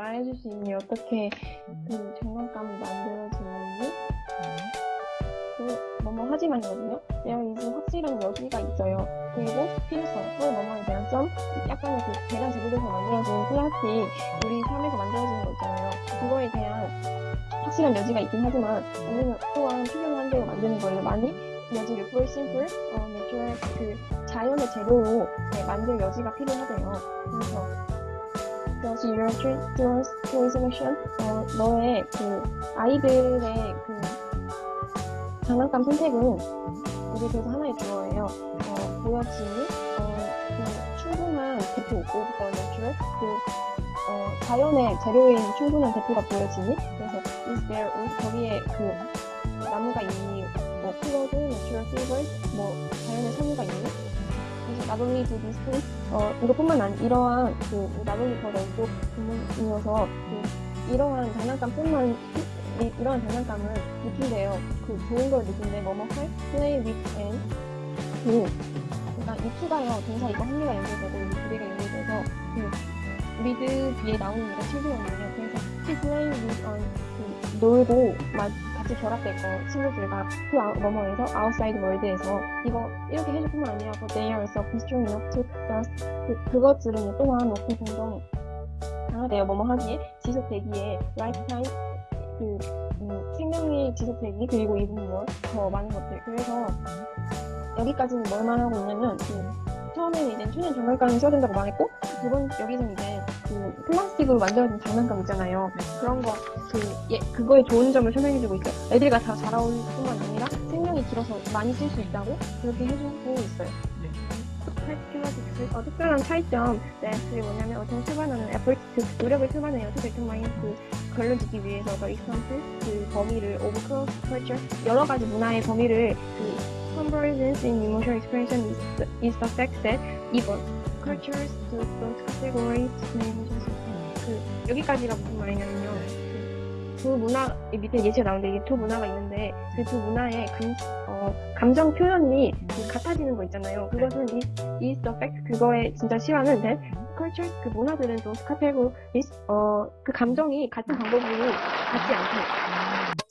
알려줄 수 있니? 어떻게 음. 그 장난감이 만들어지는지? 네. 그 뭐뭐 하지만이거든요. there is 확실한 여지가 있어요. 그리고 필요성, 그 뭐뭐에 대한 점, 약간의 그 대량 제조돼서 만들어진 플라스틱, 우리 삶에서 만들어지는 거 있잖아요. 그거에 대한 확실한 여지가 있긴 하지만 우리는 또한 필요한 대로 만드는 거예요. 많이 여지를 for simple, 어, natural 그 자연의 재료로 네, 만들 여지가 필요하대요. 그래서 그래서 your selection, 어, 너의 그 아이들의 그 장난감 선택은 우리 그래서 하나의 주어예요. 어, 보여지니 어, 그 충분한 대표 of the natural 그 어, 자연의 재료인 충분한 대표가 보여지니 그래서 is there 거기에 그 do these things 어, 이것뿐만 아니 이러한 그 only 더 넓고 부분이어서 그 이러한 장난감뿐만 이, 이러한 장난감을 느낀대요. 그 좋은 걸 느낀대. 뭐뭐 할? play with and 그 그러니까 이 투가요. 동사 이거 합리가 연결되고 이 두 개가 연결돼서 그 with 뒤에 나오는 얘가 친구였는데 그래서 to play with and 그 놀고 막 같이 결합될 거 친구들과 그 아웃- 뭐뭐에서 outside world에서 이거 이렇게 해줄 뿐만 아니라 그 they are so strong enough to just 그, 그것들은 또한 높은 공동 강하대요. 뭐뭐 하기에. 지속되기에. lifetime 그 음, 생명의 지속되기 그리고 이분 뭐더 많은 것들. 그래서 여기까지는 뭘 말하고 있냐면 그 처음에는 이제 천연 장난감을 써야 된다고 말했고 두번 여기서 이제 그 플라스틱으로 만들어진 장난감 있잖아요. 그런 거 그 예, 그거의 좋은 점을 설명해주고 있어요. 애들과 다 자라올 뿐만 아니라 생명이 길어서 많이 쓸 수 있다고 그렇게 해주고 있어요 어, 특별한 차이점 네 그게 뭐냐면 어떤 출발하는 에포트 그 노력을 출발해요 그 대통령이 그 걸러지기 위해서 더 익스턴트 그 범위를 오브 크로스 컬처 여러 가지 문화의 범위를 그 convergence in emotional expression is the, fact that even cultures to those categories. 그 여기까지가 무슨 말이냐면요 그, 두 문화 이 밑에 예시가 나오는데 이게 두 문화가 있는데 그 두 문화의 감, 어, 감정 표현이 그 같아지는 거 있잖아요. 그것은 is, is the fact 그거의 진짜 실화는 that cultures 그 문화들은 those categories 어, 그 감정이 같은 방법으로 같지 않대